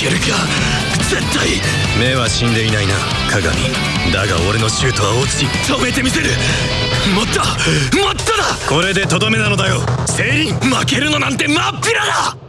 けるか。絶対。目は死んでいないな鏡。だが俺のシュートは落ち止めてみせる。もっともっとだ。これでとどめなのだよ。セイリン負けるのなんて真っ平だ。